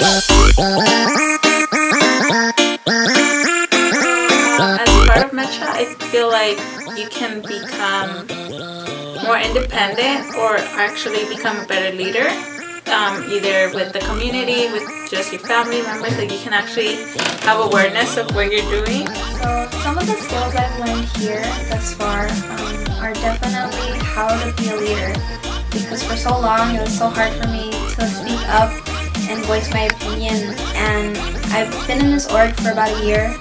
As part of I feel like you can become more independent or actually become a better leader um, either with the community, with just your family members, that you can actually have awareness of what you're doing. So some of the skills I've learned here thus far um, are definitely how to be a leader because for so long it was so hard for me to speak up and voice my opinion and I've been in this org for about a year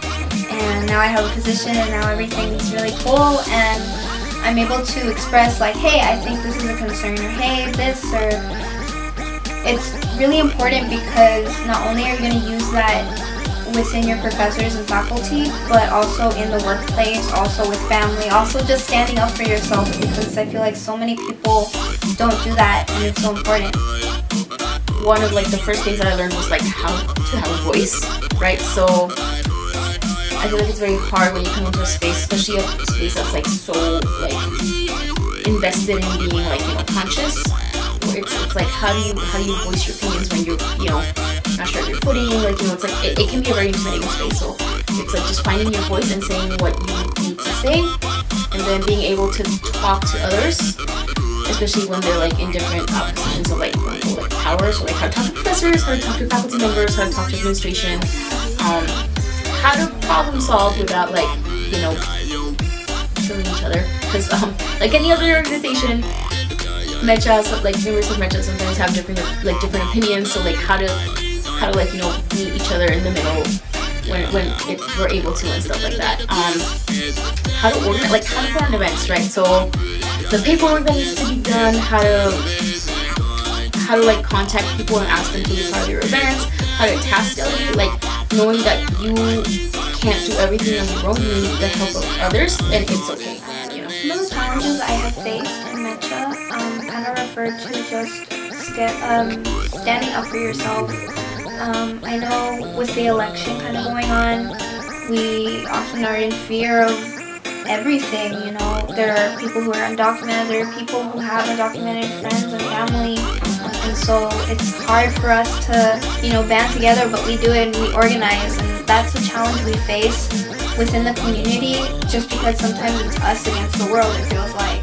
and now I have a position and now everything's really cool and I'm able to express like hey I think this is a concern or hey this or it's really important because not only are you going to use that within your professors and faculty, but also in the workplace, also with family, also just standing up for yourself because I feel like so many people don't do that and it's so important. One of like the first things that I learned was like how to have a voice, right? So I feel like it's very hard when you come into a space, especially a space that's like so like invested in being like, you know, conscious. It's, it's like how do you how do you voice your opinions when you're you know not sure of your footing? Like you know it's like it, it can be a very intimidating space. So it's like just finding your voice and saying what you need to say and then being able to talk to others especially when they're like in different positions of like, like power so like how to talk to professors how to talk to faculty members how to talk to administration. Um, how to problem solve without like you know killing each other. Because um, like any other organization mechas like members of mechas sometimes have different like different opinions. So like how to how to like you know meet each other in the middle when, when it, we're able to and stuff like that. Um how to organize like how to plan events right? So the paperwork that needs to be done how to how to like contact people and ask them to be part of your events how to task delegate like knowing that you can't do everything on your own you need the help of others and it's okay. Some of the challenges i have faced in MEChA um, kind of refer to just st um, standing up for yourself. Um, I know with the election kind of going on, we often are in fear of everything, you know. There are people who are undocumented, there are people who have undocumented friends and family, and so it's hard for us to, you know, band together, but we do it and we organize, and that's the challenge we face within the community, just because sometimes it's us against the world, it feels like.